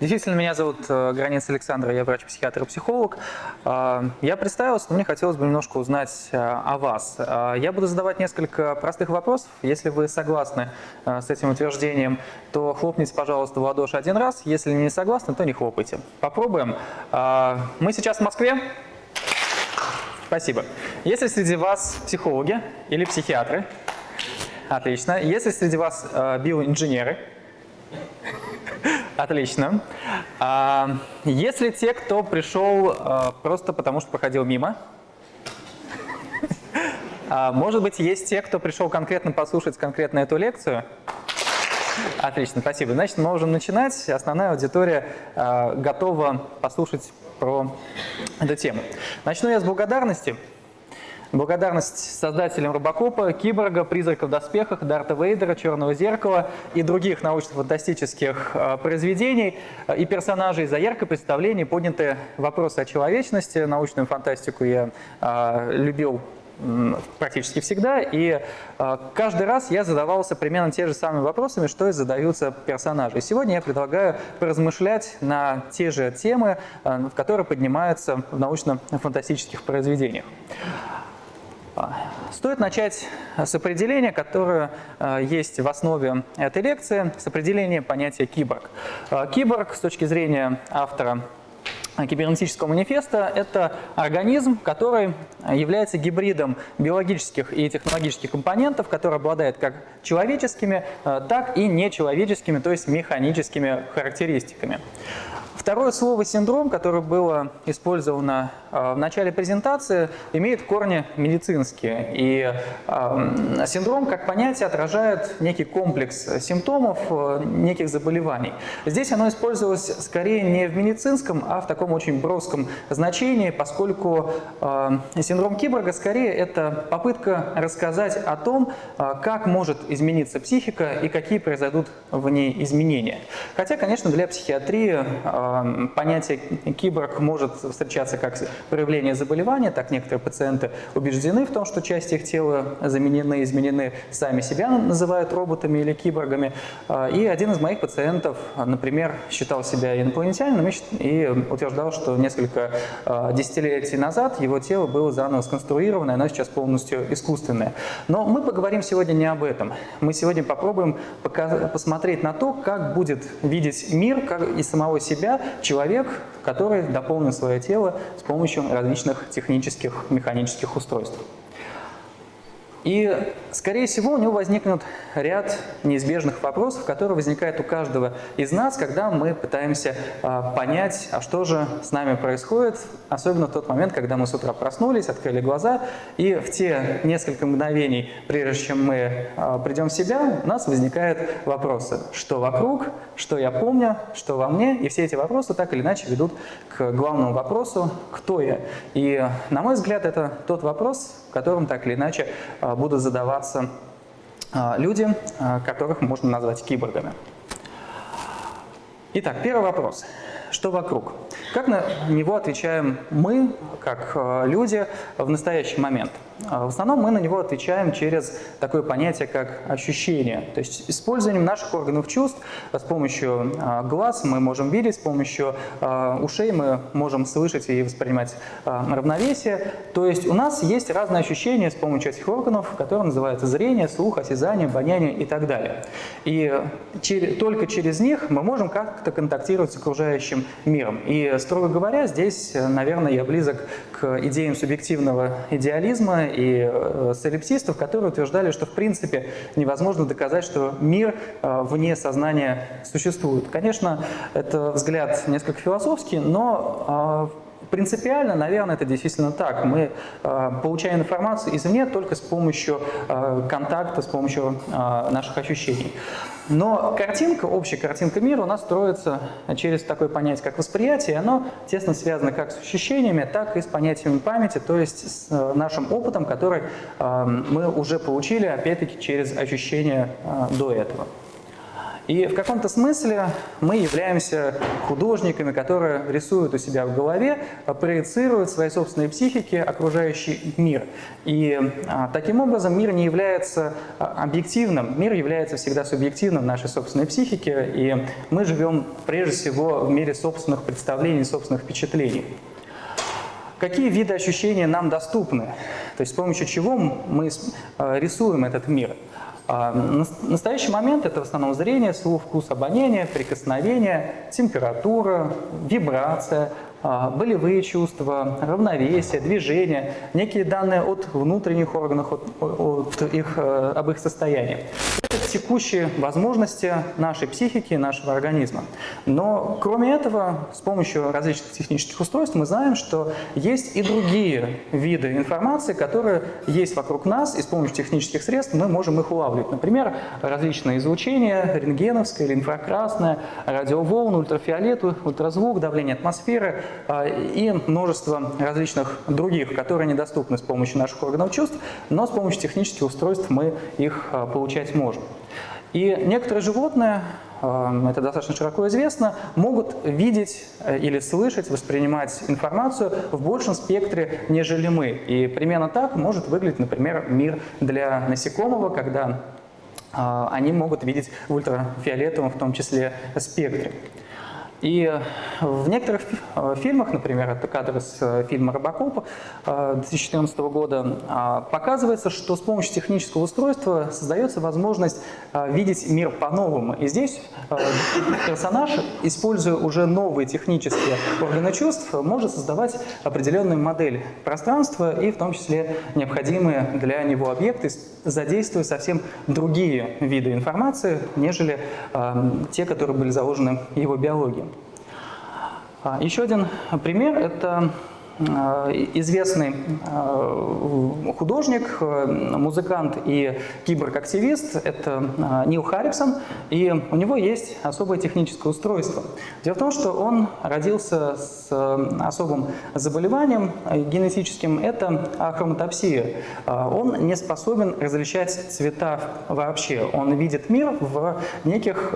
Действительно, меня зовут э, Границ Александр, я врач-психиатр и психолог. Э, Я представился, но мне хотелось бы немножко узнать э, о вас. Э, Я буду задавать несколько простых вопросов. Если вы согласны э, с этим утверждением, то хлопните, пожалуйста, в ладоши один раз. Если не согласны, то не хлопайте. Попробуем. Э, Мы сейчас в Москве. Спасибо. Если среди вас психологи или психиатры, отлично. Если среди вас э, биоинженеры, Отлично. А, если те, кто пришел а, просто потому, что проходил мимо, а, может быть, есть те, кто пришел конкретно послушать конкретно эту лекцию? Отлично, спасибо. Значит, мы можем начинать. Основная аудитория а, готова послушать про эту тему. Начну я с благодарности. Благодарность создателям Робокопа, Киборга, Призрака в доспехах, Дарта Вейдера, Черного зеркала и других научно-фантастических э, произведений э, и персонажей за яркое представление, поднятые вопросы о человечности. Научную фантастику я э, любил практически всегда, и э, каждый раз я задавался примерно те же самыми вопросами, что и задаются персонажи. И сегодня я предлагаю поразмышлять на те же темы, э, которые поднимаются в научно-фантастических произведениях. Стоит начать с определения, которое есть в основе этой лекции, с определения понятия киборг. Киборг с точки зрения автора кибернетического манифеста – это организм, который является гибридом биологических и технологических компонентов, который обладает как человеческими, э, так и нечеловеческими, то есть механическими характеристиками. Второе слово «синдром», которое было использовано э, в начале презентации, имеет корни медицинские. И э, синдром как понятие отражает некий комплекс симптомов, э, неких заболеваний. Здесь оно использовалось скорее не в медицинском, а в таком очень броском значении, поскольку синдром киборга скорее это попытка рассказать о том, как может измениться психика и какие произойдут в ней изменения. Хотя, конечно, для психиатрии понятие киборг может встречаться как проявление заболевания, так некоторые пациенты убеждены в том, что части их тела заменены, изменены, сами себя называют роботами или киборгами. А, и один из моих пациентов, например, считал себя инопланетянином и утверждал, что несколько а, десятилетий назад его тело было заново сконструировано, и оно сейчас полностью искусственное. Но мы поговорим сегодня не об этом. Мы сегодня попробуем посмотреть на то, как будет видеть мир как и самого себя человек, который дополнил свое тело с помощью различных технических, механических устройств. И, скорее всего, у него возникнут ряд неизбежных вопросов, которые возникают у каждого из нас, когда мы пытаемся э, понять, а что же с нами происходит, особенно в тот момент, когда мы с утра проснулись, открыли глаза, и в те несколько мгновений, прежде чем мы э, придем в себя, у нас возникают вопросы, что вокруг, что я помню, что во мне, и все эти вопросы так или иначе ведут к главному вопросу, кто я. И, на мой взгляд, это тот вопрос, которым так или иначе а, будут задаваться а, люди, а, которых можно назвать киборгами. Итак, первый вопрос. Что вокруг? Как на него отвечаем мы, как люди, в настоящий момент? А, в основном мы на него отвечаем через такое понятие, как ощущение. То есть использованием наших органов чувств с помощью глаз мы можем видеть, с помощью ушей мы можем слышать и воспринимать равновесие. То есть у нас есть разные ощущения с помощью этих органов, которые называются зрение, слух, осязание, обоняние и так далее. И только через них мы можем как-то контактировать с окружающим миром. И, строго говоря, здесь, наверное, я близок к идеям субъективного идеализма и э, солипсистов, которые утверждали, что в принципе невозможно доказать, что мир э, вне сознания существует. Конечно, это взгляд несколько философский, но э, Принципиально, наверное, это действительно так. Мы э, получаем информацию извне только с помощью э, контакта, с помощью э, наших ощущений. Но картинка, общая картинка мира у нас строится через такое понятие, как восприятие, оно тесно связано как с ощущениями, так и с понятиями памяти, то есть с э, нашим опытом, который э, мы уже получили, опять-таки, через ощущения э, до этого. И в каком-то смысле мы являемся художниками, которые рисуют у себя в голове, проецируют свои собственные психики окружающий мир. И а, таким образом мир не является а, объективным, мир является всегда субъективным нашей собственной психике, и мы живем прежде всего в мире собственных представлений, собственных впечатлений. Какие виды ощущений нам доступны? То есть с помощью чего мы а, рисуем этот мир? А, в настоящий момент это в основном зрение, слух, вкус, обоняние, прикосновение, температура, вибрация, а, болевые чувства, равновесие, движение, некие данные от внутренних органов, от, от их, э, об их состоянии. Это текущие возможности нашей психики, нашего организма. Но кроме этого, с помощью различных технических устройств мы знаем, что есть и другие виды информации, которые есть вокруг нас, и с помощью технических средств мы можем их улавливать. Например, различные излучения, рентгеновское или инфракрасное, радиоволны, ультрафиолет, ультразвук, давление атмосферы, а, и множество различных других, которые недоступны с помощью наших органов чувств, но с помощью технических устройств мы их а, получать можем. И некоторые животные, а, это достаточно широко известно, могут видеть э, или слышать, воспринимать информацию в большем спектре, нежели мы. И примерно так может выглядеть, например, мир для насекомого, когда они могут видеть в ультрафиолетовом, в том числе, спектре. И в некоторых э, фильмах, например, это кадр из э, фильма «Робокоп» 2014 э, года, показывается, что с помощью технического устройства создается возможность видеть мир по-новому. И здесь персонаж, используя уже новые технические органы чувств, может создавать определенную модель пространства и в том числе необходимые для него объекты, задействуя совсем другие виды информации, нежели те, которые были заложены его биологии. А, еще один пример – это а, известный а, художник, музыкант и киборг-активист – это Нил Харрисон, и у него есть особое техническое устройство. Дело в том, что он родился с особым заболеванием генетическим – это ахроматопсия. Он не способен различать цвета вообще, он видит мир в неких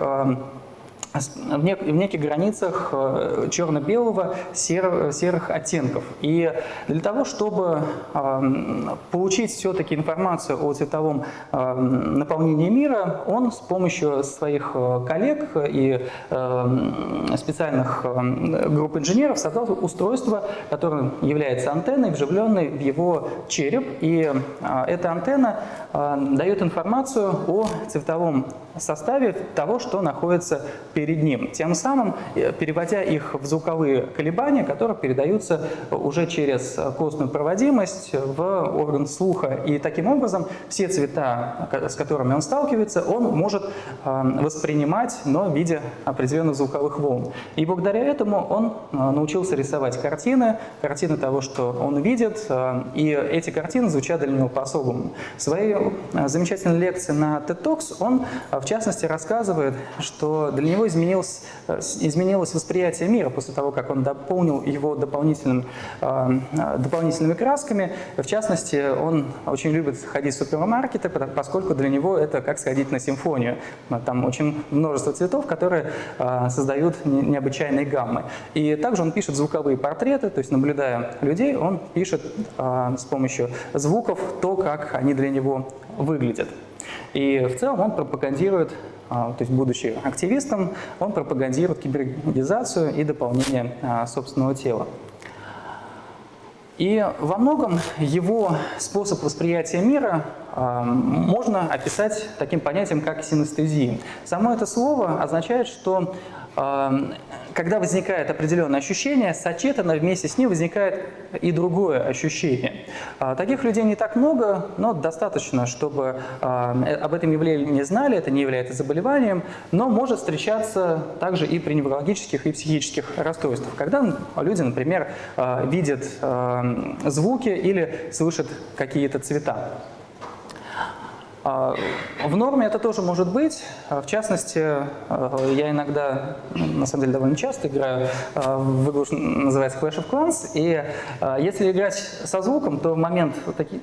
в, нек в неких границах э, черно-белого сер серых оттенков. И для того, чтобы э, получить все-таки информацию о цветовом э, наполнении мира, он с помощью своих э, коллег и э, специальных групп инженеров создал устройство, которое является антенной, вживленной в его череп. И э, эта антенна дает информацию о цветовом составе того, что находится перед ним. Тем самым э, переводя их в звуковые колебания, которые передаются уже через костную проводимость в орган слуха. И таким образом все цвета, с которыми он сталкивается, он может э, воспринимать, но в виде определенных звуковых волн. И благодаря этому он э, научился рисовать картины, картины того, что он видит, и эти картины звучат для него по-особому. В своей замечательной лекции на TED Talks он в частности, рассказывает, что для него изменилось, э, изменилось восприятие мира после того, как он дополнил его дополнительным, э, дополнительными красками. В частности, он очень любит ходить в супермаркеты, поскольку для него это как сходить на симфонию. Там очень множество цветов, которые э, создают необычайные гаммы. И также он пишет звуковые портреты, то есть наблюдая людей, он пишет с помощью звуков то, как они для него выглядят. И в целом он пропагандирует, то есть будучи активистом, он пропагандирует кибергизацию и дополнение а, собственного тела. И во многом его способ восприятия мира а, можно описать таким понятием, как синестезия. Само это слово означает, что когда возникает определенное ощущение, сочетанно вместе с ним возникает и другое ощущение. А, таких людей не так много, но достаточно, чтобы а, э, об этом явлении не знали, это не является заболеванием, но может встречаться также и при неврологических и психических расстройствах, когда люди, например, а, видят звуки или слышат какие-то цвета. А, в норме это тоже может быть. А, в частности, а, я иногда, на самом деле довольно часто играю в игру, называется Clash of Clans, и если играть со звуком, то в момент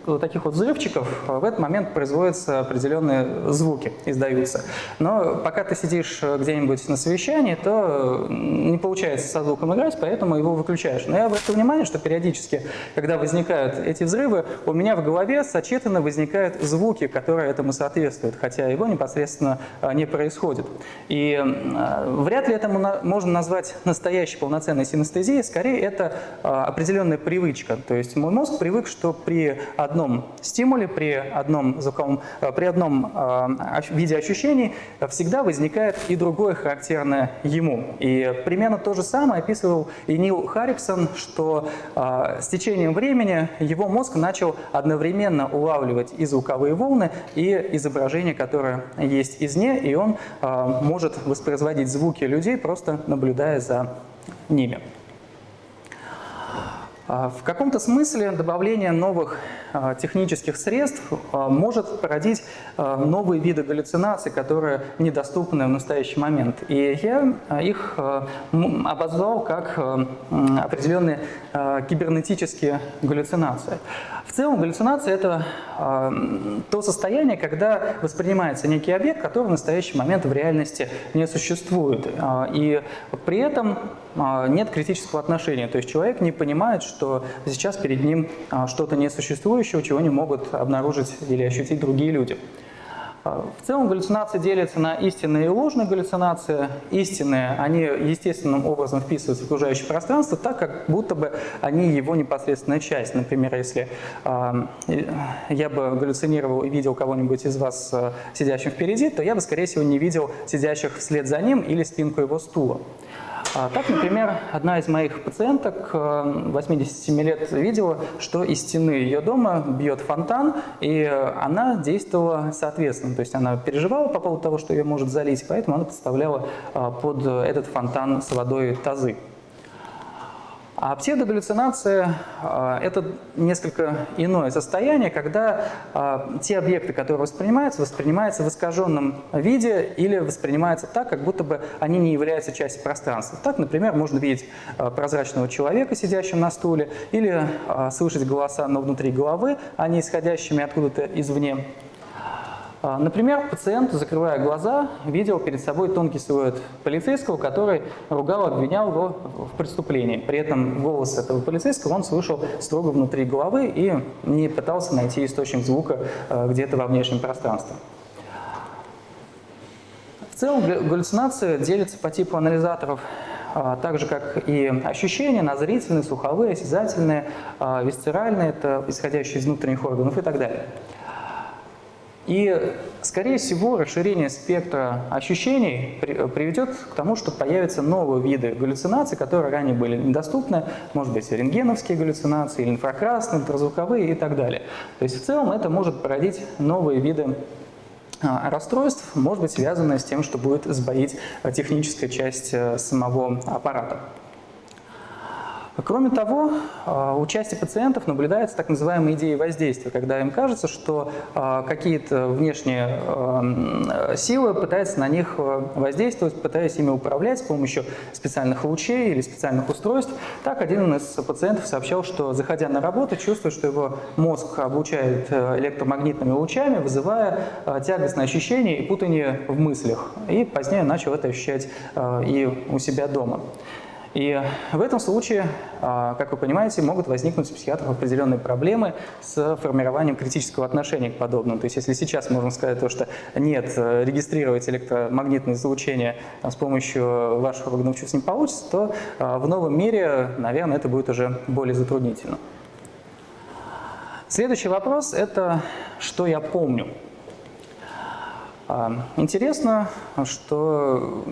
вот таких вот взрывчиков, в этот момент производятся определенные звуки, издаются. Но пока ты сидишь где-нибудь на совещании, то не получается со звуком играть, поэтому его выключаешь. Но я обратил внимание, что периодически, когда возникают эти взрывы, у меня в голове сочетанно возникают звуки, которые этому соответствует, хотя его непосредственно а, не происходит. И а, вряд ли это можно назвать настоящей полноценной синестезией, скорее это а, определенная привычка. То есть мой мозг привык, что при одном стимуле, при одном, звуковом, при одном виде ощущений всегда возникает и другое характерное ему. И примерно то же самое описывал и Нил Харриксон, что с течением времени его мозг начал одновременно улавливать и звуковые волны, и изображение, которое есть извне, и он а, может воспроизводить звуки людей, просто наблюдая за ними. А, в каком-то смысле добавление новых а, технических средств а, может породить новые виды галлюцинаций, которые недоступны в настоящий момент. И я их обозвал как определенные кибернетические галлюцинации. В целом галлюцинация – это то состояние, когда воспринимается некий объект, который в настоящий момент в реальности не существует. И при этом нет критического отношения. То есть человек не понимает, что что сейчас перед ним а, что-то несуществующее, чего не могут обнаружить или ощутить другие люди. А, в целом галлюцинации делятся на истинные и ложные галлюцинации. Истинные, они естественным образом вписываются в окружающее пространство, так как будто бы они его непосредственная часть. Например, если э, я бы галлюцинировал и видел кого-нибудь из вас э, сидящим впереди, то я бы, скорее всего, не видел сидящих вслед за ним или спинку его стула. А, так, например, одна из моих пациенток, 87 э, лет, видела, что из стены ее дома бьет фонтан, и она действовала соответственно. То есть она переживала по поводу того, что ее может залить, поэтому она подставляла а, под этот фонтан с водой тазы. А псевдогаллюцинация а, – это несколько иное состояние, когда а, те объекты, которые воспринимаются, воспринимаются в искаженном виде или воспринимаются так, как будто бы они не являются частью пространства. Так, например, можно видеть а, прозрачного человека, сидящего на стуле, или слышать голоса, но внутри головы, а не исходящими откуда-то извне. А, например, пациент, закрывая глаза, видел перед собой тонкий силуэт полицейского, который ругал, обвинял его в преступлении. При этом голос этого полицейского он слышал строго внутри головы и не пытался найти источник звука а, где-то во внешнем пространстве. В целом галлюцинация делится по типу анализаторов а, так же, как и ощущения на зрительные, слуховые, осязательные, висцеральные, это исходящие из внутренних органов и так далее. И, скорее всего, расширение спектра ощущений приведет к тому, что появятся новые виды галлюцинаций, которые ранее были недоступны, может быть, рентгеновские галлюцинации, или инфракрасные, ультразвуковые и так далее. То есть в целом это может породить новые виды а, расстройств, может быть, связанные с тем, что будет сбоить техническая часть э, самого аппарата. Кроме того, а, у части пациентов наблюдается так называемая идея воздействия, когда им кажется, что а, какие-то внешние а, силы пытаются на них воздействовать, пытаясь ими управлять с помощью специальных лучей или специальных устройств. Так один из пациентов сообщал, что заходя на работу, чувствует, что его мозг облучает электромагнитными лучами, вызывая тягостное ощущение и путание в мыслях. И позднее начал это ощущать и у себя дома. И в этом случае, а, как вы понимаете, могут возникнуть у психиатров определенные проблемы с формированием критического отношения к подобному. То есть если сейчас можно сказать то, что нет, э, регистрировать электромагнитное излучение с помощью ваших органов чувств не получится, то а, в новом мире, наверное, это будет уже более затруднительно. Следующий вопрос – это «что я помню?». А, интересно, что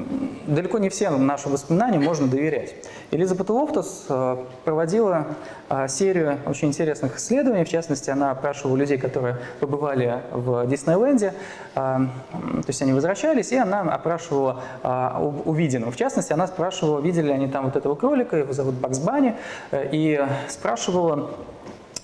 далеко не всем нашим воспоминаниям можно доверять. Элизабет Лофтус а, проводила а, серию очень интересных исследований, в частности, она опрашивала людей, которые побывали в Диснейленде, то есть они возвращались, и она опрашивала увиденного. В частности, она спрашивала, видели ли они там вот этого кролика, его зовут Багз Банни, и спрашивала,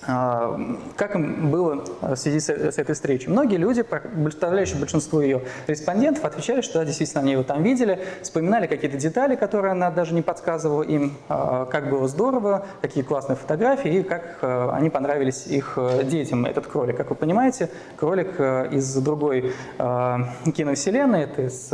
как им было в связи с, этой встречей? Многие люди, представляющие большинство ее респондентов, отвечали, что да, действительно они его там видели, вспоминали какие-то детали, которые она даже не подсказывала им, а, как было здорово, какие классные фотографии и как а, они понравились их детям, этот кролик. Как вы понимаете, кролик из другой киновселенной, это из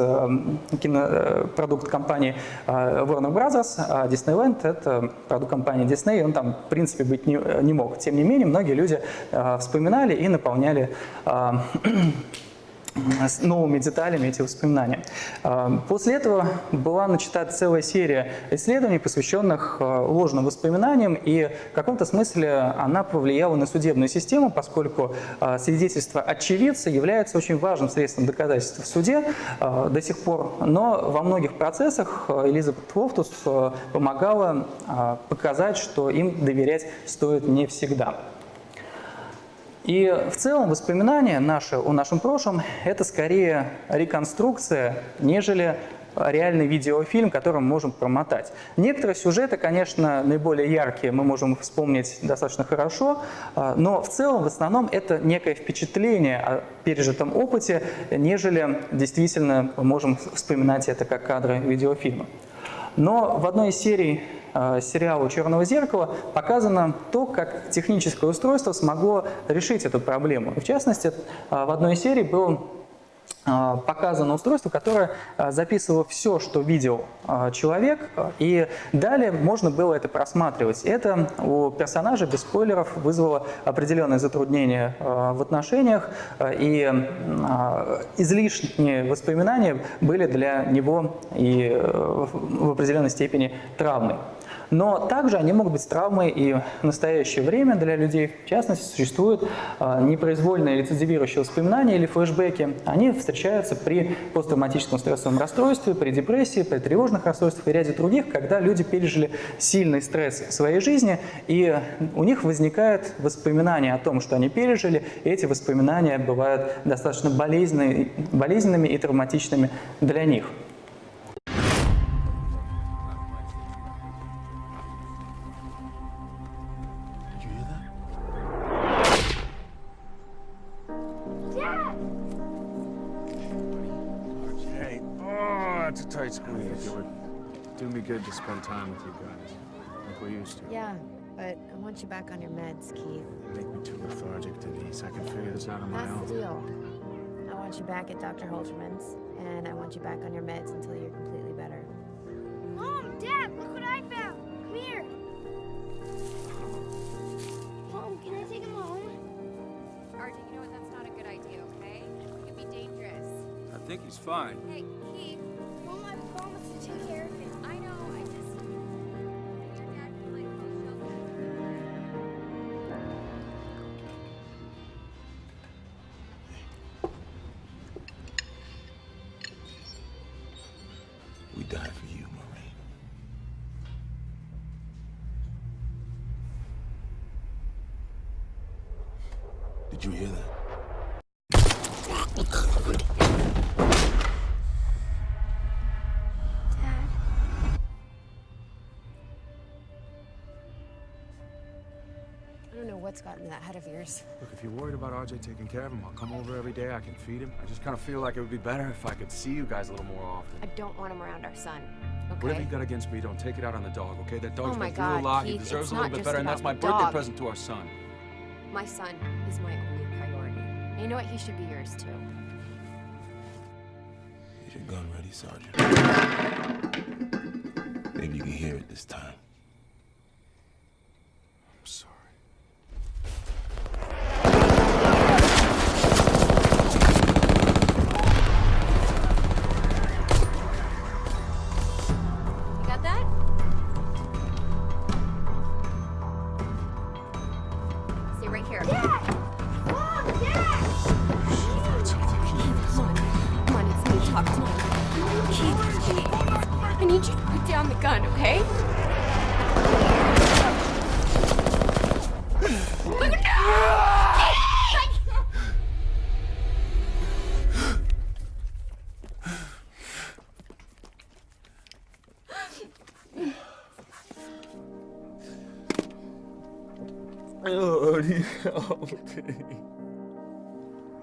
кинопродукт компании Warner Brothers, а Disneyland – это продукт компании Disney, он там, в принципе, быть не, не мог. Тем не менее, многие люди э, вспоминали и наполняли э, с новыми деталями эти воспоминания. Э, после этого была начата целая серия исследований, посвященных э, ложным воспоминаниям, и в каком-то смысле она повлияла на судебную систему, поскольку э, свидетельство очевидца является очень важным средством доказательства в суде до сих пор, но во многих процессах Элизабет Фофтус помогала показать, что им доверять стоит не всегда. И в целом воспоминания наши о нашем прошлом – это скорее реконструкция, нежели реальный видеофильм, который мы можем промотать. Некоторые сюжеты, конечно, наиболее яркие, мы можем вспомнить достаточно хорошо, а, но в целом, в основном, это некое впечатление о пережитом опыте, нежели действительно можем вспоминать это как кадры видеофильма. Но в одной из серий Э, сериала «Черного зеркала» показано то, как техническое устройство смогло решить эту проблему. в частности, э, в одной из серий был показано устройство, которое а, записывало все, что видел а, человек, и далее можно было это просматривать. Это у персонажа без спойлеров вызвало определенные затруднения в отношениях, и излишние воспоминания были для него и в определенной степени травмой. Но также они могут быть травмой и в настоящее время для людей. В частности, существуют а, непроизвольные рецидивирующие воспоминания или флешбеки. Они встречаются при посттравматическом стрессовом расстройстве, при депрессии, при тревожных расстройствах и ряде других, когда люди пережили сильный стресс в своей жизни, и у них возникает воспоминания о том, что они пережили, и эти воспоминания бывают достаточно болезненными и травматичными для них. Used to. Yeah, but I want you back on your meds, Keith. You make me too lethargic, Denise. I can figure this out on That's my own. That's the deal. I want you back at Dr. Holterman's, and I want you back on your meds until you're completely better. Mom, Dad, look what I found. Come here. Mom, can I take him home? RJ, you know what? That's not a good idea, okay? It could be dangerous. I think he's fine. Hey, Keith. Mom, I promised to take care of him. I know, I Did you hear that? what's gotten to that head of yours. Look, if you're worried about RJ taking care of him, I'll come over every day. I can feed him. I just kind of feel like it would be better if I could see you guys a little more often. I don't want him around our son. Okay? Whatever you got against me, don't take it out on the dog, okay? That dog's oh my been God, through a lot. Keith, he deserves a little bit better, and that's my birthday dog. present to our son. My son is my only priority. And you know what? He should be yours, too. Is your gun ready, Sergeant? Maybe you can hear it this time. down the gun, okay? Lord, help. You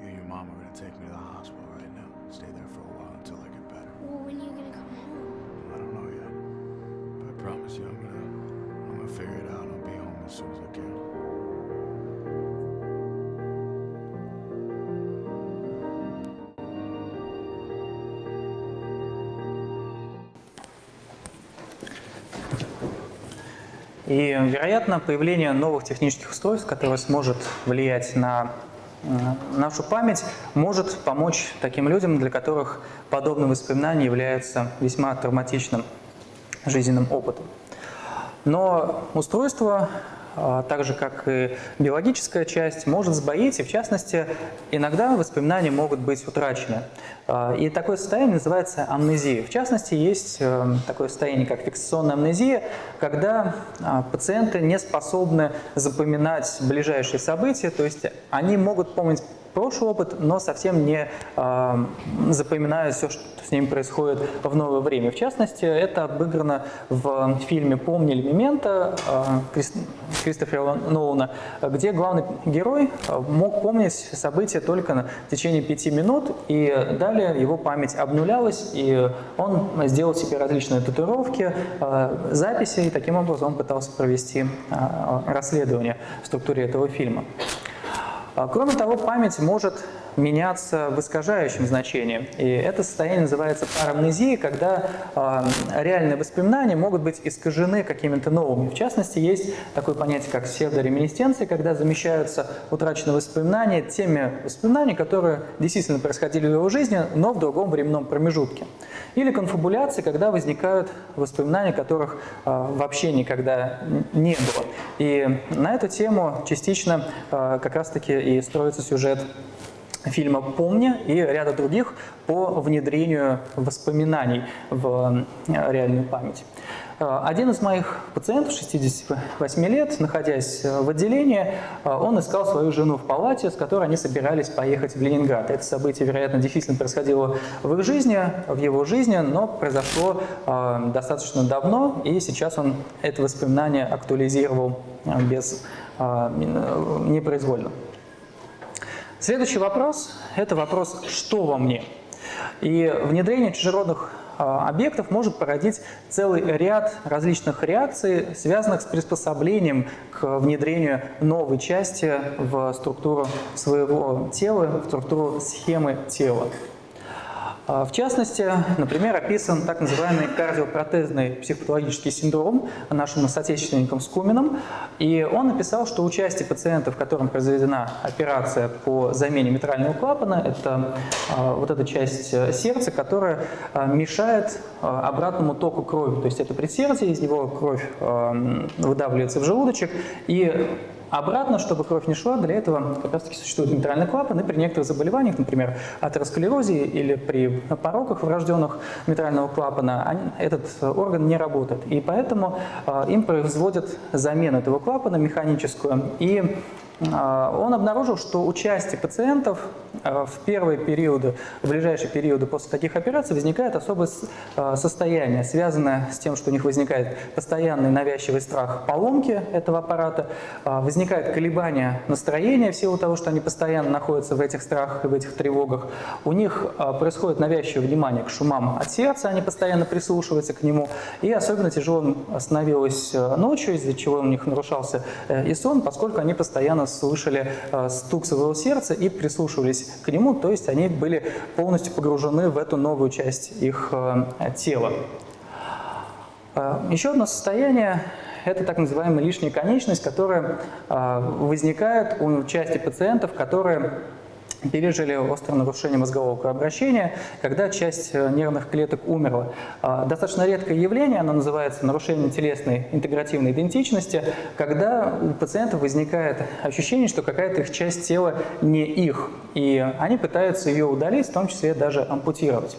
and your mom are gonna take me to the hospital right now. Stay there for a while until I get better. Well, when are you gonna come home? Promise you I'm gonna I'm gonna figure it out. I'll be home as soon as I can. И, вероятно, появление новых технических устройств, которое сможет влиять на нашу память, может помочь таким людям, для которых подобные воспоминания являются весьма травматичным жизненным опытом. Но устройство, а, так же как и биологическая часть, может сбоить, и в частности, иногда воспоминания могут быть утрачены. А, И такое состояние называется амнезией. В частности, есть э, такое состояние, как фиксационная амнезия, когда а, пациенты не способны запоминать ближайшие события, то есть они могут помнить прошлый опыт, но совсем не э, запоминают все, что с ним происходит в новое время. В частности, это обыграно в фильме «Помни или Мемента» э, Крис- Кристофера Нолана, где главный герой э, мог помнить события только на течение пяти минут, и далее его память обнулялась, и он сделал себе различные татуировки, записи, и таким образом он пытался провести расследование в структуре этого фильма. А, Кроме того, память может меняться в искажающем значении. И это состояние называется парамнезией, когда э, реальные воспоминания могут быть искажены какими-то новыми. В частности, есть такое понятие, как псевдореминисценция, когда замещаются утраченные воспоминания теми воспоминаниями, которые действительно происходили в его жизни, но в другом временном промежутке. Или конфабуляции, когда возникают воспоминания, которых э, вообще никогда не было. И на эту тему частично э, как раз-таки и строится сюжет фильма «Помни» и ряда других по внедрению воспоминаний в э, реальную память. Э, Один из моих пациентов, 68 лет, находясь э, в отделении, он искал свою жену в палате, с которой они собирались поехать в Ленинград. Это событие, вероятно, действительно происходило в их жизни, в его жизни, но произошло достаточно давно, и сейчас он это воспоминание актуализировал без непроизвольно. Следующий вопрос – это вопрос «что во мне?». И внедрение чужеродных а, объектов может породить целый ряд различных реакций, связанных с приспособлением к внедрению новой части в структуру своего тела, в структуру схемы тела. А, В частности, например, описан так называемый кардиопротезный психопатологический синдром нашим соотечественником Скуминым. И он написал, что у части пациентов, которым произведена операция по замене митрального клапана, это а, вот эта часть э, сердца, которая а, мешает обратному току крови. То есть это предсердие, из него кровь выдавливается в желудочек, и Обратно, чтобы кровь не шла, для этого как раз таки существует митральный клапан, и при некоторых заболеваниях, например, атеросклерозе или при пороках врожденных митрального клапана, они- этот орган не работает. И поэтому э, им производят замену этого клапана механическую. И он обнаружил, что у части пациентов э, в первые периоды, в ближайшие периоды после таких операций возникает особое э, состояние, связанное с тем, что у них возникает постоянный навязчивый страх поломки этого аппарата, возникает колебание настроения в силу того, что они постоянно находятся в этих страхах и в этих тревогах. У них происходит навязчивое внимание к шумам от сердца, они постоянно прислушиваются к нему. И особенно тяжело становилось ночью, из-за чего у них нарушался э, и сон, поскольку они постоянно слышали э, стук своего сердца и прислушивались к нему, то есть они были полностью погружены в эту новую часть их э, тела. Э, Еще одно состояние – это так называемая лишняя конечность, которая возникает у части пациентов, которые пережили острое нарушение мозгового кровообращения, когда часть э, нервных клеток умерла. А, Достаточно редкое явление, оно называется нарушение телесной интегративной идентичности, когда у пациентов возникает ощущение, что какая-то их часть тела не их, и они пытаются ее удалить, в том числе даже ампутировать.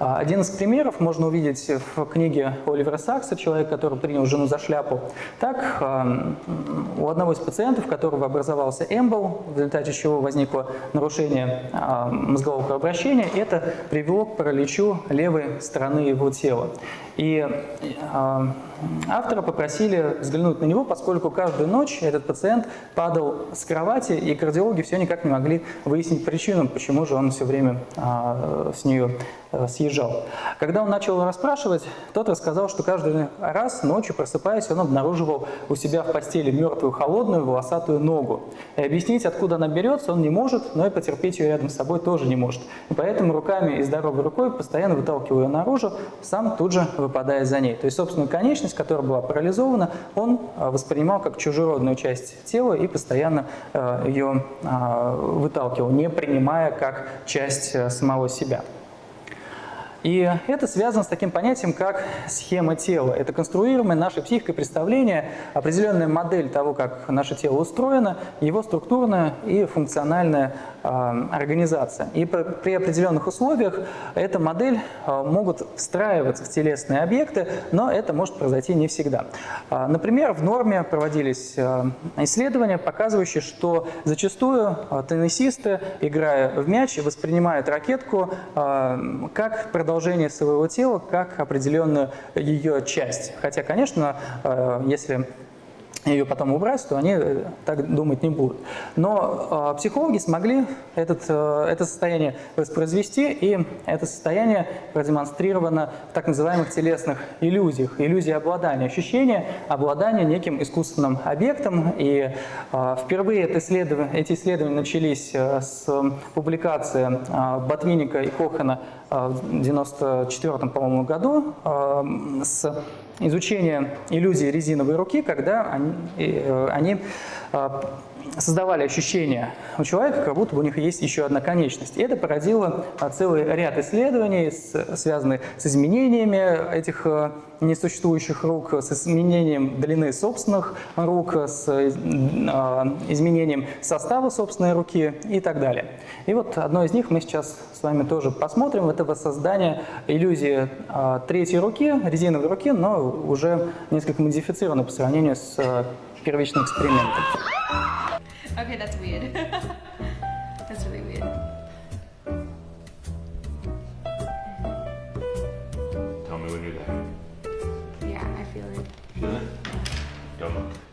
А, Один из примеров можно увидеть в книге Оливера Сакса «Человек, который принял жену за шляпу». Так, а, у одного из пациентов, у которого образовался эмбол, в результате чего возникло нарушение а, мозгового кровообращения, это привело к параличу левой стороны его тела. И автора попросили взглянуть на него, поскольку каждую ночь этот пациент падал с кровати, и кардиологи все никак не могли выяснить причину, почему же он все время а, с нее а, съезжал. Когда он начал расспрашивать, тот рассказал, что каждый раз ночью, просыпаясь, он обнаруживал у себя в постели мертвую, холодную, волосатую ногу. И объяснить, откуда она берется, он не может, но и потерпеть ее рядом с собой тоже не может. И поэтому руками и здоровой рукой постоянно выталкивая ее наружу, сам тут же выпадая за ней. То есть собственную конечность, которая была парализована, он а, воспринимал как чужеродную часть тела и постоянно а, ее а, выталкивал, не принимая как часть а, самого себя. И это связано с таким понятием, как схема тела. Это конструируемое нашей психикой представление, определенная модель того, как наше тело устроено, его структурная и функциональная э, организация. И при, определенных условиях эта модель э, могут встраиваться в телесные объекты, но это может произойти не всегда. Э, например, в норме проводились исследования, показывающие, что зачастую теннисисты, играя в мяч, воспринимают ракетку как продолжение своего тела, как определенную ее часть. Хотя, конечно, э, если ее потом убрать, то они э, так думать не будут. Но э, психологи смогли этот, э, это состояние воспроизвести, и это состояние продемонстрировано в так называемых телесных иллюзиях. Иллюзия обладания, ощущение обладания неким искусственным объектом. И э, впервые это исследование, эти исследования начались э, с публикации э, Ботвинника и Кохана в 1994, по-моему, году э, с изучение иллюзии резиновой руки, когда они, э, они э, создавали ощущение у человека, как будто у них есть еще одна конечность. И это породило э, целый ряд исследований, связанных с изменениями этих э, несуществующих рук, с изменением длины собственных рук, с изменением состава собственной руки и так далее. И вот одно из них мы сейчас с вами тоже посмотрим. Это воссоздание иллюзии третьей руки, резиновой руки, но уже несколько модифицировано по сравнению с э, первичным экспериментом. Okay, that's weird. that's really weird. Tell me when you're there. Yeah, I feel it. Feel it? Don't look.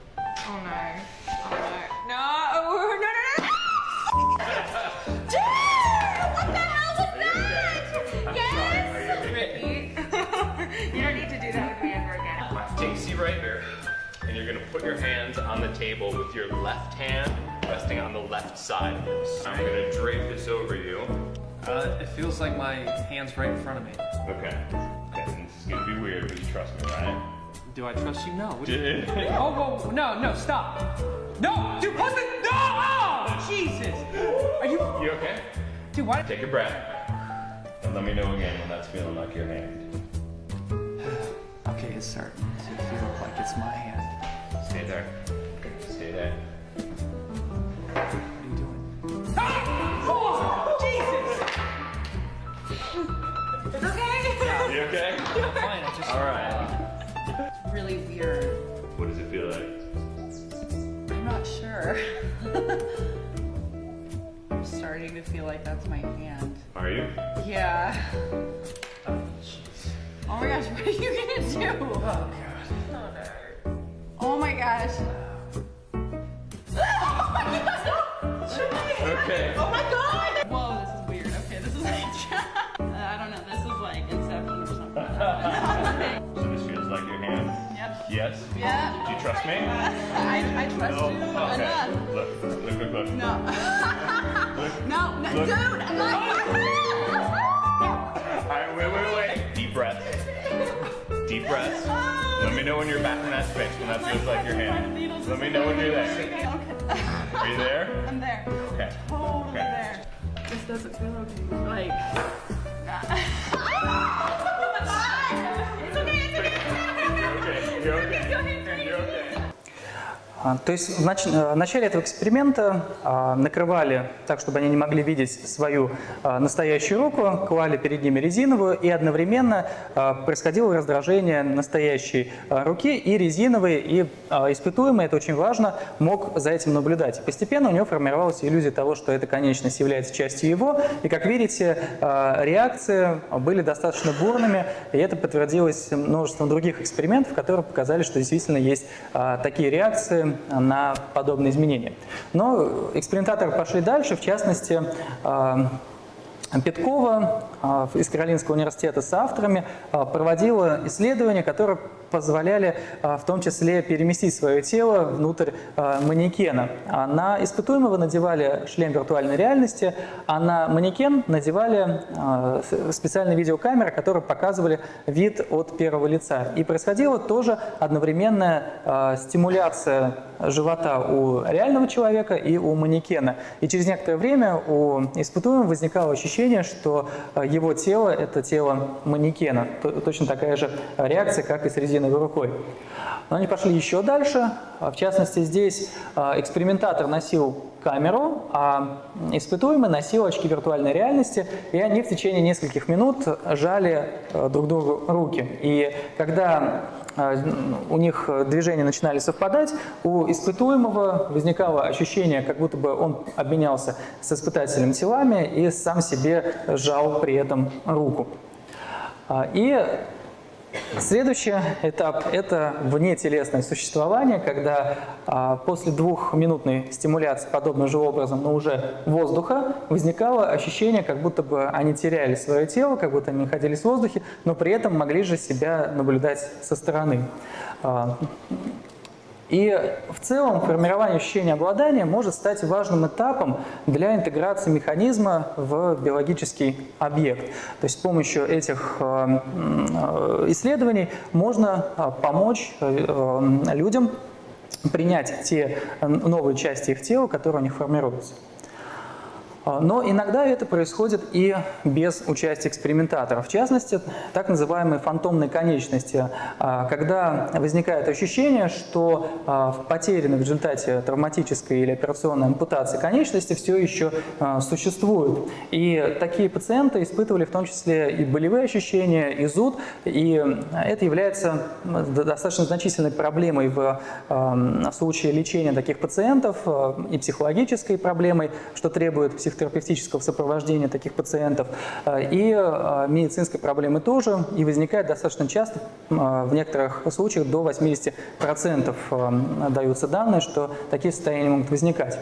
Your hands on the table with your left hand resting on the left side of this. I'm gonna drape this over you. Uh, it feels like my hand's right in front of me. Okay. Okay, this is gonna be weird, but you trust me, right? Do I trust you? No. What do you- Oh, whoa, no, no, stop. No, dude, put the, no, oh, Jesus. Are you, You okay? dude, why? Take a breath. And let me know again when that's feeling like your hand. Okay, it's starting to feel like it's my hand. Stay there. Stay there. What are you doing? Ah! Oh, Jesus! Okay? You okay? Fine, I just, Alright. really weird. What does it feel like? I'm not sure. I'm starting to feel like that's my hand. Are you? Yeah. Oh jeez. Oh my gosh, what are you gonna do? Oh Oh my gosh. Oh my gosh! Okay. Oh my god! Whoa, this is weird. Okay, this is like. Uh, I don't know, this is like Inception or something. So this feels like your hand? yep. Yes? Yeah. Do you trust me? I, I trust you Okay. enough. Look, look, look, look. No. no, no, Look. dude, I'm not. Alright, wait, wait, wait. Deep breaths. Let me know when you're back in that space, when that feels like your hand. Let me know when you're there. Okay, okay. Are you there? I'm there. Okay. Totally Okay. there. This doesn't feel okay. Like. it's okay, it's okay. You're okay. You're okay. You're okay. А, То есть в нач- э, в начале этого эксперимента а, накрывали так, чтобы они не могли видеть свою а, настоящую руку, клали перед ними резиновую, и одновременно а, происходило раздражение настоящей а, руки и резиновой, и а, испытуемый, это очень важно, мог за этим наблюдать. Постепенно у него формировалась иллюзия того, что эта конечность является частью его, и, как видите, реакции были достаточно бурными, и это подтвердилось множеством других экспериментов, которые показали, что действительно есть такие реакции на подобные изменения. Но экспериментаторы пошли дальше, в частности, а, Петкова а, из Каролинского университета с авторами а, проводила исследования, которые позволяли а, в том числе переместить свое тело внутрь а, манекена. На испытуемого надевали шлем виртуальной реальности, а на манекен надевали а, специальные видеокамеры, которые показывали вид от первого лица. И происходила тоже одновременная стимуляция живота у реального человека и у манекена. И через некоторое время у испытуемого возникало ощущение, что его тело – это тело манекена. Точно такая же реакция, как и с резиновой рукой. Но они пошли еще дальше. А, В частности, здесь э, экспериментатор носил камеру, а испытуемый носил очки виртуальной реальности, и они в течение нескольких минут жали э, друг другу руки. И когда у них движения начинали совпадать, у испытуемого возникало ощущение, как будто бы он обменялся с испытателем телами и сам себе сжал при этом руку. А, И Следующий этап – это внетелесное существование, когда а, после двухминутной стимуляции подобным же образом, но уже воздуха, возникало ощущение, как будто бы они теряли свое тело, как будто они находились в воздухе, но при этом могли же себя наблюдать со стороны. А, и в целом формирование ощущения обладания может стать важным этапом для интеграции механизма в биологический объект. То есть с помощью этих э, м, э, исследований можно э, помочь э, людям принять те новые части их тела, которые у них формируются. А, Но иногда это происходит и без участия экспериментаторов. В частности, так называемые фантомные конечности, а, когда возникает ощущение, что а, в потерянной в результате травматической или операционной ампутации конечности все еще существуют. И такие пациенты испытывали в том числе и болевые ощущения, и зуд, и это является м, достаточно значительной проблемой в случае лечения таких пациентов и психологической проблемой, что требует психотерапевтического сопровождения таких пациентов, а, и а, медицинской проблемы тоже, и возникает достаточно часто, а, в некоторых случаях до 80% а, даются данные, что такие состояния могут возникать.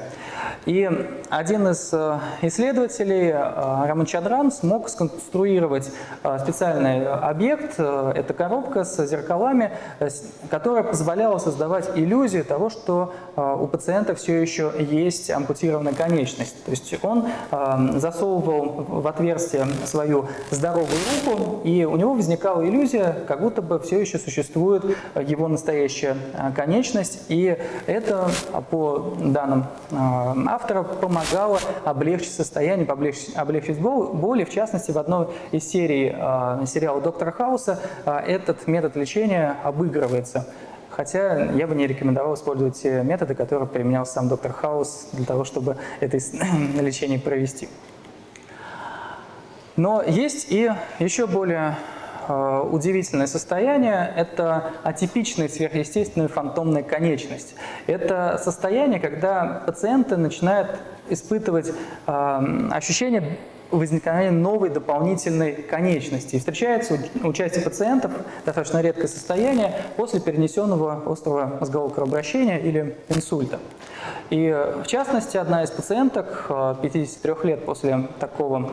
И один из э, исследователей, э, Раман Чадран, смог сконструировать э, специальный объект, э, это коробка с зеркалами, э, которая позволяла создавать иллюзию того, что э, у пациента все еще есть ампутированная конечность. То есть он э, засовывал в отверстие свою здоровую руку, и у него возникала иллюзия, как будто бы все еще существует его настоящая э, конечность, и это, э, по данным э, автора, помогало облегчить состояние, облегчить, облегчить бол- боли. В частности, в одной из серий э, сериала «Доктора Хауса» этот метод лечения обыгрывается. Хотя я бы не рекомендовал использовать те методы, которые применял сам доктор Хаус для того, чтобы это лечение провести. Но есть и еще более э, удивительное состояние – это атипичная сверхъестественная фантомная конечность. Это состояние, когда пациенты начинают испытывать э, ощущение возникновения новой дополнительной конечности. Встречается у части пациентов достаточно редкое состояние после перенесенного острого мозгового кровообращения или инсульта. И э, в частности, одна из пациенток, э, 53 лет после такого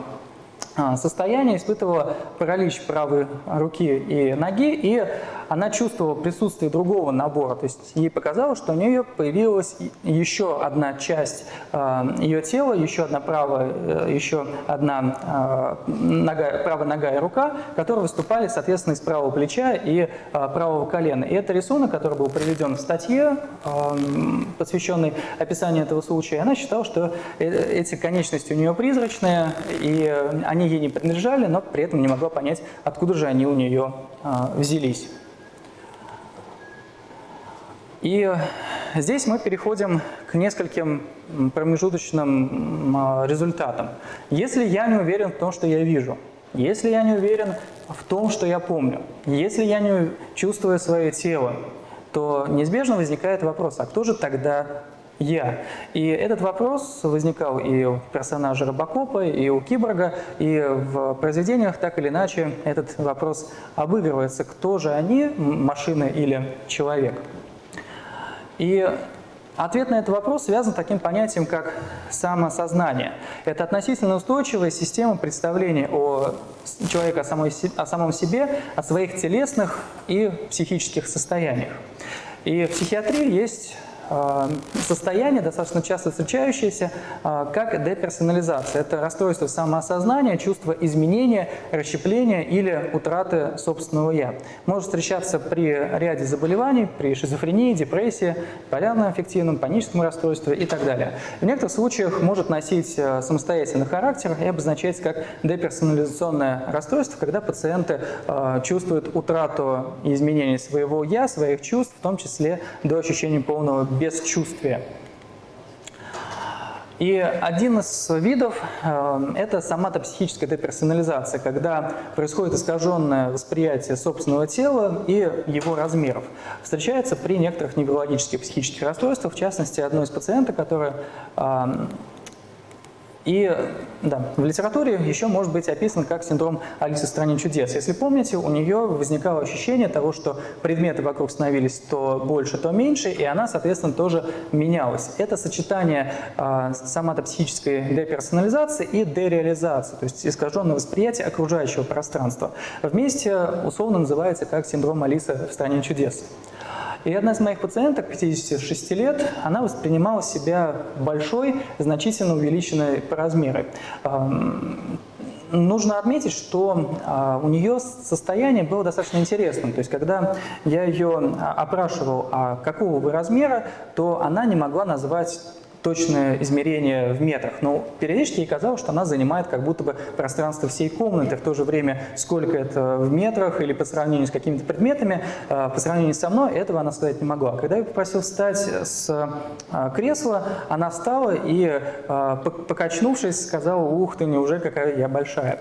состояние, испытывала паралич правой руки и ноги, и она чувствовала присутствие другого набора. То есть ей показалось, что у нее появилась еще одна часть а, ее тела, еще одна правая, э, еще одна а, нога, правая нога и рука, которые выступали, соответственно, из правого плеча и а, правого колена. И это рисунок, который был приведен в статье, а, посвященной описанию этого случая. Она считала, что э- эти конечности у нее призрачные, и они ей не принадлежали, но при этом не могла понять, откуда же они у нее а, взялись. И здесь мы переходим к нескольким промежуточным а, результатам. Если я не уверен в том, что я вижу, если я не уверен в том, что я помню, если я не чувствую свое тело, то неизбежно возникает вопрос, а кто же тогда я? И этот вопрос возникал и у персонажа Робокопа, и у Киборга, и в произведениях так или иначе этот вопрос обыгрывается. Кто же они, машина или человек? И ответ на этот вопрос связан с таким понятием, как самосознание. Это относительно устойчивая система представления о человеке, о, самом себе, о своих телесных и психических состояниях. И в психиатрии есть состояние, достаточно часто встречающееся, э, как деперсонализация. Это расстройство самоосознания, чувство изменения, расщепления или утраты собственного «я». Может встречаться при ряде заболеваний, при шизофрении, депрессии, полярном аффективном, паническом расстройстве и так далее. В некоторых случаях может носить э, самостоятельный характер и обозначается как деперсонализационное расстройство, когда пациенты чувствуют утрату и изменение своего «я», своих чувств, в том числе до ощущения полного бесчувствия. И один из видов э, – это сама психическая деперсонализация, когда происходит искаженное восприятие собственного тела и его размеров. Встречается при некоторых неврологических психических расстройствах, в частности, одной из пациенток, которая э, и да, в литературе еще может быть описан как синдром Алисы в стране чудес. Если помните, у нее возникало ощущение того, что предметы вокруг становились то больше, то меньше, и она, соответственно, тоже менялась. Это сочетание э, соматопсихической деперсонализации и дереализации, то есть искаженное восприятие окружающего пространства. Вместе условно называется как синдром Алисы в стране чудес. И одна из моих пациенток, 56 лет, она воспринимала себя большой, значительно увеличенной по размеру. Нужно отметить, что а, у нее состояние было достаточно интересным. То есть, когда я ее а, опрашивал, а какого вы размера, то она не могла назвать точное измерение в метрах, но периодически ей казалось, что она занимает как будто бы пространство всей комнаты, в то же время сколько это в метрах или по сравнению с какими-то предметами, э, по сравнению со мной этого она сказать не могла. Когда я попросил встать с э, кресла, она встала и, э, покачнувшись, сказала, ух ты, неужели какая я большая.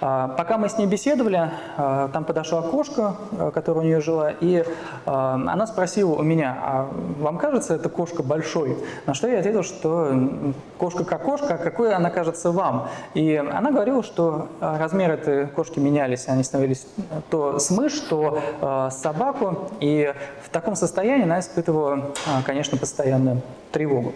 Пока мы с ней беседовали, там подошла кошка, которая у нее жила, и она спросила у меня, а вам кажется эта кошка большой? На что я ответил, говорила, что кошка как кошка, а какой она кажется вам. И она говорила, что э, размеры этой кошки менялись, они становились то с мышь, то э, с собаку. И в таком состоянии она испытывала, э, конечно, постоянную тревогу.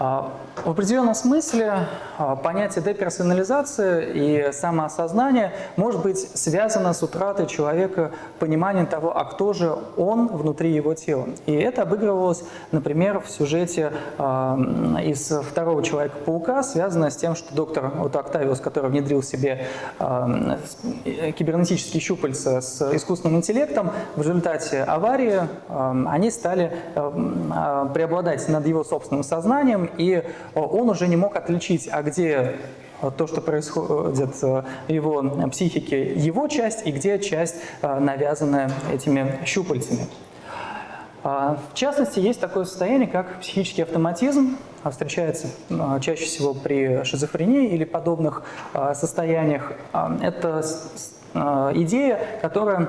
А, в определенном смысле а, понятие деперсонализации и самоосознания может быть связано с утратой человека понимания того, а кто же он внутри его тела. И это обыгрывалось, например, в сюжете э, из «Второго Человека-паука», связанное с тем, что доктор вот Октавиус, который внедрил себе кибернетические щупальца с искусственным интеллектом, в результате аварии они стали преобладать над его собственным сознанием, и э, он уже не мог отличить, а где э, то, что происходит в его психике, его часть, и где часть, э, навязанная этими щупальцами. В частности, есть такое состояние, как психический автоматизм, встречается чаще всего при шизофрении или подобных состояниях. Это идея, которая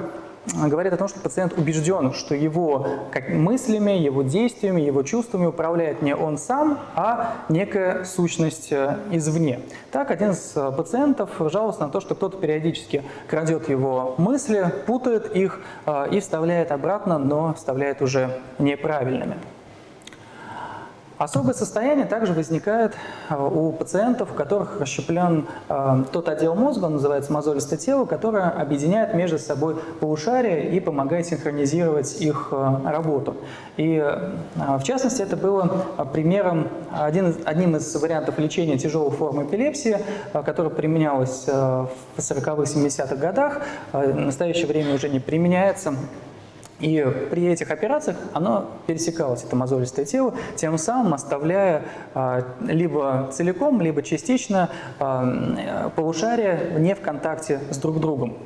говорит о том, что пациент убежден, что его мыслями, его действиями, его чувствами управляет не он сам, а некая сущность э, извне. Так, один из э, пациентов жаловался на то, что кто-то периодически крадет его мысли, путает их э, и вставляет обратно, но вставляет уже неправильными. Особое состояние также возникает э, у пациентов, у которых расщеплен э, тот отдел мозга, он называется мозолистое тело, которое объединяет между собой полушария и помогает синхронизировать их э, работу. И в частности это было примером, один, одним из вариантов лечения тяжелой формы эпилепсии, которая применялась в 40-х, 70-х годах, в настоящее время уже не применяется. И при этих операциях оно пересекалось, это мозолистое тело, тем самым оставляя а, либо целиком, либо частично а, полушария не в контакте с друг другом.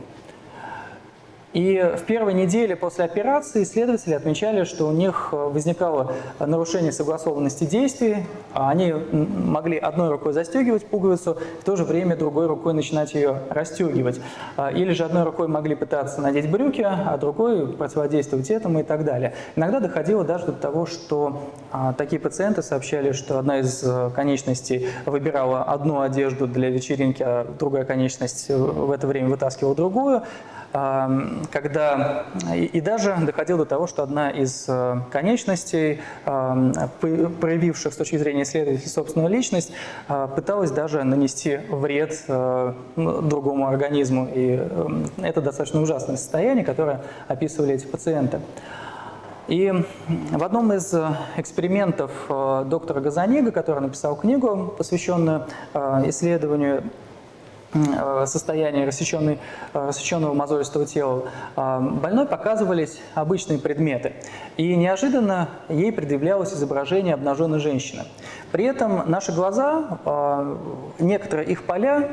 И в первой неделе после операции исследователи отмечали, что у них э, возникало нарушение согласованности действий. а Они могли одной рукой застегивать пуговицу, в то же время другой рукой начинать ее расстегивать. А, Или же одной рукой могли пытаться надеть брюки, а другой противодействовать этому и так далее. Иногда доходило даже до того, что а, такие пациенты сообщали, что одна из э, конечностей выбирала одну одежду для вечеринки, а другая конечность э, в это время вытаскивала другую. Когда и, и даже доходило до того, что одна из э, конечностей, проявивших с точки зрения исследователей собственную личность, а, пыталась даже нанести вред э, ну, другому организму. И э, это достаточно ужасное состояние, которое описывали эти пациенты. И в одном из э, экспериментов э, доктора Газанига, который написал книгу, посвященную э, исследованию э, состояния рассеченной, э, рассеченного мозолистого тела, э, больной показывались обычные предметы. И неожиданно ей предъявлялось изображение обнаженной женщины. При этом наши глаза, э, некоторые их поля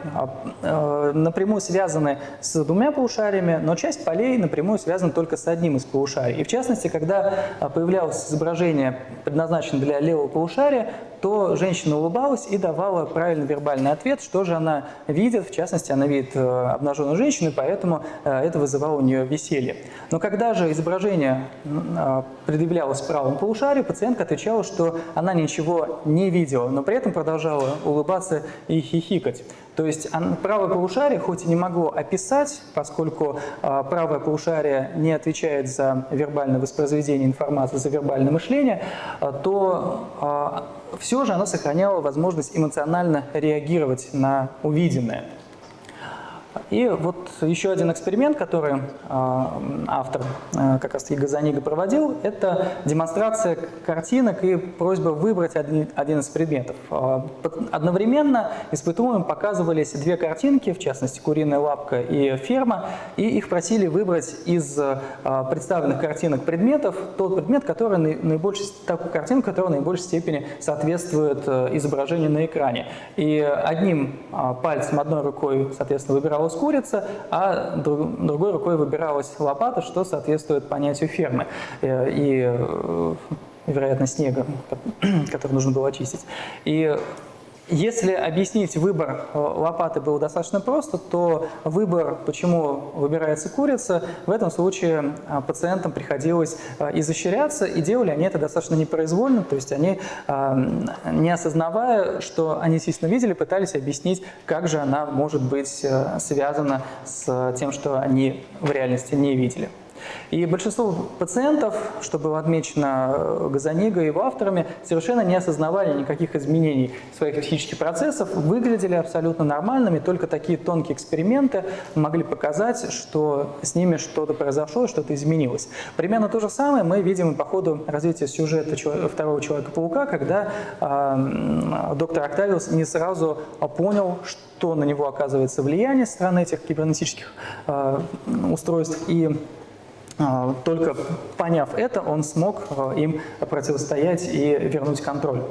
э, напрямую связаны с двумя полушариями, но часть полей напрямую связана только с одним из полушарий. И в частности, когда появлялось изображение, предназначенное для левого полушария, то женщина улыбалась и давала правильный вербальный ответ, что же она видит. В частности, она видит э, обнаженную женщину, и поэтому э, это вызывало у нее веселье. Но когда же изображение предъявлялось правому полушарию, пациентка отвечала, что она ничего не видела, но при этом продолжала улыбаться и хихикать. То есть правое полушарие, хоть и не могло описать, поскольку а, правое полушарие не отвечает за вербальное воспроизведение информации, за вербальное мышление, а, то все же оно сохраняло возможность эмоционально реагировать на увиденное. И вот еще один эксперимент, который э, автор э, как раз таки проводил, это демонстрация картинок и просьба выбрать один, из предметов. Под- одновременно испытуемым показывались две картинки, в частности куриная лапка и ферма, и их просили выбрать из представленных картинок предметов тот предмет, который наи- наибольшей, такую картинку, которая в наибольшей степени соответствует изображению на экране. И одним а, пальцем, одной рукой, соответственно, выбиралась курица, а друг- другой рукой выбиралась лопата, что соответствует понятию фермы э, и, э, вероятно, снега, который нужно было очистить. И если объяснить выбор э, лопаты было достаточно просто, то выбор, почему выбирается курица, в этом случае а, пациентам приходилось а, изощряться, и делали они это достаточно непроизвольно, то есть они, не осознавая, что они действительно видели, пытались объяснить, как же она может быть э, связана с тем, что они в реальности не видели. И большинство пациентов, что было отмечено э, Газаниго и его авторами, совершенно не осознавали никаких изменений своих психических процессов, выглядели абсолютно нормальными, только такие тонкие эксперименты могли показать, что с ними что-то произошло, что-то изменилось. Примерно то же самое мы видим по ходу развития сюжета второго Человека-паука, когда э, доктор Октавиус не сразу понял, что на него оказывается влияние со стороны этих кибернетических э, устройств, и Только поняв это, он смог а, им противостоять и вернуть контроль.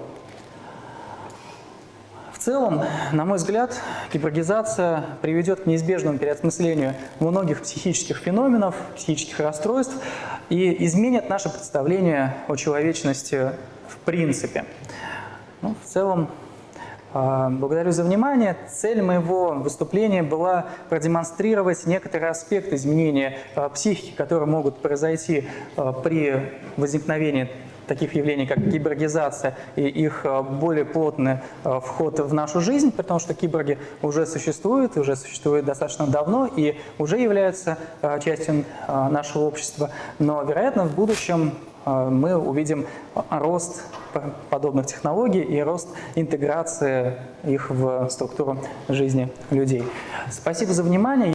В целом, на мой взгляд, киборгизация приведет к неизбежному переосмыслению многих психических феноменов, психических расстройств и изменит наше представление о человечности в принципе. Ну, в целом, а, Благодарю за внимание. Цель моего выступления была продемонстрировать некоторые аспекты изменения а, психики, которые могут произойти а, при возникновении таких явлений, как киборгизация и их а, более плотный а, вход в нашу жизнь, потому что киборги уже существуют, уже существуют достаточно давно и уже являются а, частью а, нашего общества. Но, вероятно, в будущем а, мы увидим а, рост подобных технологий и рост интеграции их в структуру жизни людей. Спасибо за внимание.